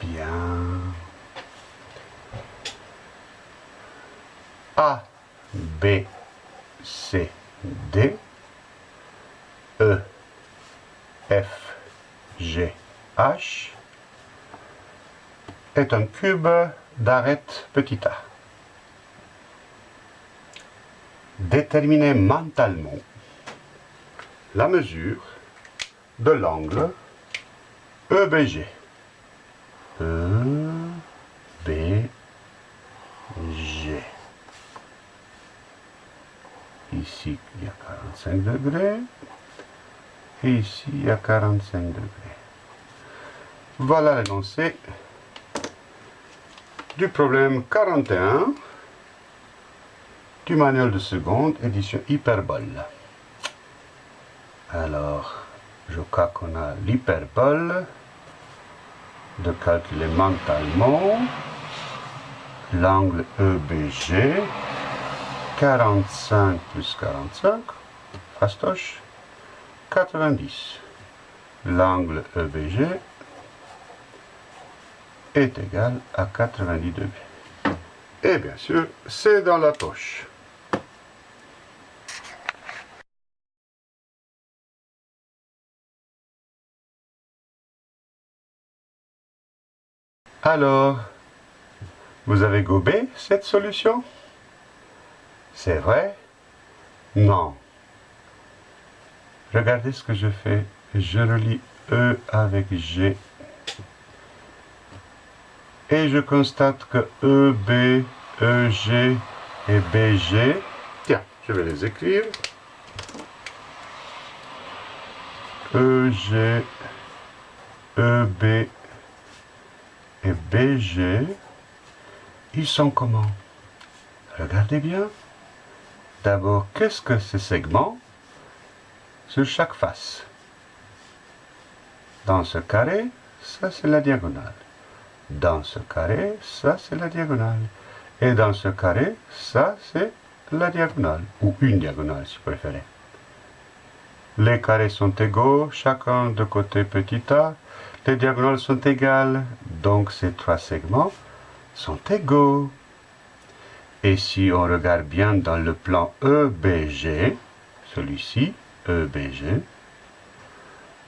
bien. A, B, C, D, E, F, G, H est un cube d'arête petit a. Déterminez mentalement la mesure de l'angle EBG. Ici, il y a 45 degrés. Et ici, il y a 45 degrés. Voilà l'énoncé du problème 41 du manuel de seconde, édition hyperbole. Alors, je crois qu'on a l'hyperbole de calculer mentalement l'angle EBG 45 plus 45 fastoche 90 l'angle EBG est égal à 90 degrés. Et bien sûr c'est dans la poche. Alors, vous avez gobé cette solution? C'est vrai? Non. Regardez ce que je fais. Je relis E avec G. Et je constate que E, B, E, G et BG, tiens, je vais les écrire. E, G, E, B, et BG, ils sont comment? Regardez bien. D'abord, qu'est-ce que ces segments sur chaque face? Dans ce carré, ça c'est la diagonale. Dans ce carré, ça c'est la diagonale. Et dans ce carré, ça c'est la diagonale, ou une diagonale si vous préférez. Les carrés sont égaux, chacun de côté petit a, les diagonales sont égales, donc ces trois segments sont égaux. Et si on regarde bien dans le plan EBG, celui-ci, EBG,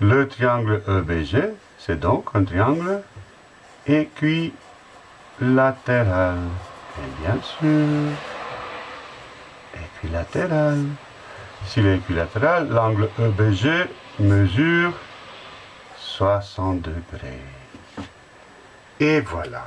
le triangle EBG, c'est donc un triangle équilatéral. Et bien sûr, équilatéral. S'il est équilatéral, l'angle EBG mesure 60 degrés. Et voilà.